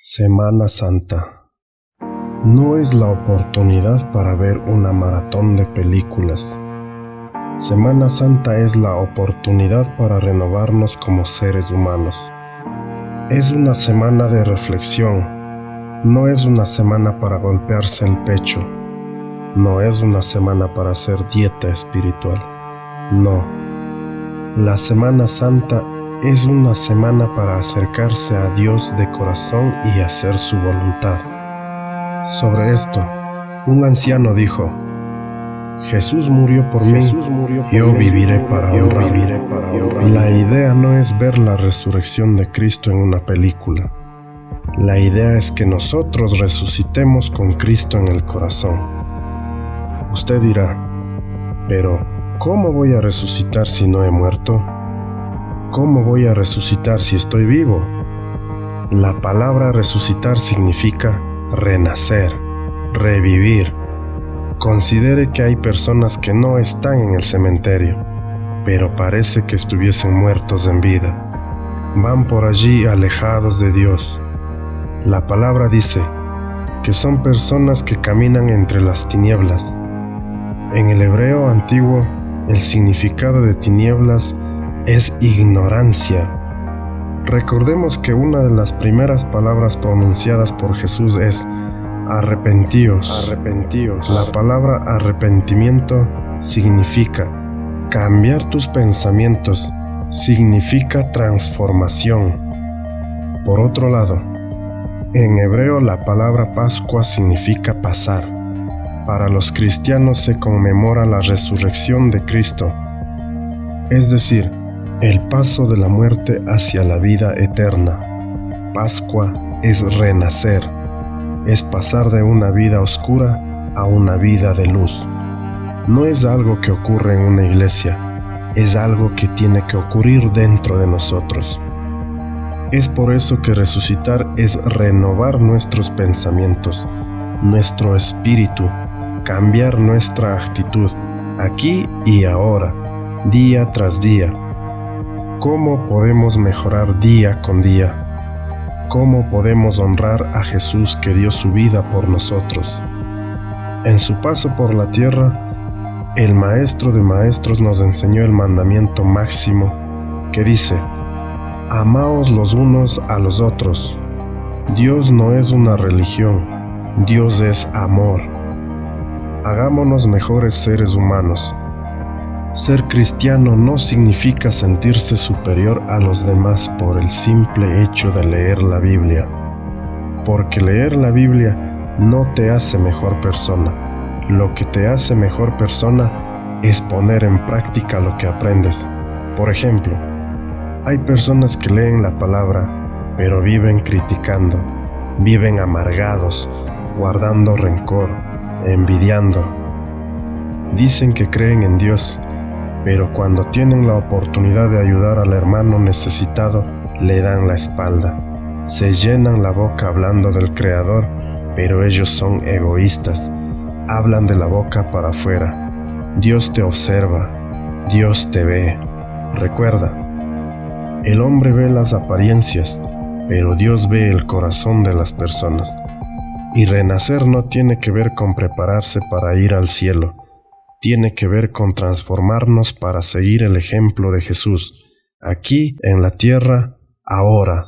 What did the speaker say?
Semana Santa. No es la oportunidad para ver una maratón de películas. Semana Santa es la oportunidad para renovarnos como seres humanos. Es una semana de reflexión. No es una semana para golpearse el pecho. No es una semana para hacer dieta espiritual. No. La Semana Santa es una semana para acercarse a Dios de corazón y hacer su voluntad. Sobre esto, un anciano dijo, Jesús murió por mí, yo viviré para honrarlo. La idea no es ver la resurrección de Cristo en una película. La idea es que nosotros resucitemos con Cristo en el corazón. Usted dirá, pero ¿cómo voy a resucitar si no he muerto? ¿Cómo voy a resucitar si estoy vivo? La palabra resucitar significa renacer, revivir. Considere que hay personas que no están en el cementerio, pero parece que estuviesen muertos en vida. Van por allí alejados de Dios. La palabra dice que son personas que caminan entre las tinieblas. En el hebreo antiguo, el significado de tinieblas es ignorancia. Recordemos que una de las primeras palabras pronunciadas por Jesús es arrepentíos. Arrepentíos. La palabra arrepentimiento significa cambiar tus pensamientos, significa transformación. Por otro lado, en hebreo la palabra Pascua significa pasar. Para los cristianos se conmemora la resurrección de Cristo, es decir, el paso de la muerte hacia la vida eterna. Pascua es renacer, es pasar de una vida oscura a una vida de luz. No es algo que ocurre en una iglesia, es algo que tiene que ocurrir dentro de nosotros. Es por eso que resucitar es renovar nuestros pensamientos, nuestro espíritu, cambiar nuestra actitud, aquí y ahora, día tras día ¿Cómo podemos mejorar día con día? ¿Cómo podemos honrar a Jesús que dio su vida por nosotros? En su paso por la tierra, el Maestro de Maestros nos enseñó el mandamiento máximo que dice, Amaos los unos a los otros. Dios no es una religión, Dios es amor. Hagámonos mejores seres humanos ser cristiano no significa sentirse superior a los demás por el simple hecho de leer la Biblia, porque leer la Biblia no te hace mejor persona. Lo que te hace mejor persona es poner en práctica lo que aprendes. Por ejemplo, hay personas que leen la palabra, pero viven criticando, viven amargados, guardando rencor, envidiando. Dicen que creen en Dios, pero cuando tienen la oportunidad de ayudar al hermano necesitado, le dan la espalda. Se llenan la boca hablando del Creador, pero ellos son egoístas. Hablan de la boca para afuera. Dios te observa, Dios te ve. Recuerda, el hombre ve las apariencias, pero Dios ve el corazón de las personas. Y renacer no tiene que ver con prepararse para ir al cielo tiene que ver con transformarnos para seguir el ejemplo de Jesús, aquí en la tierra, ahora,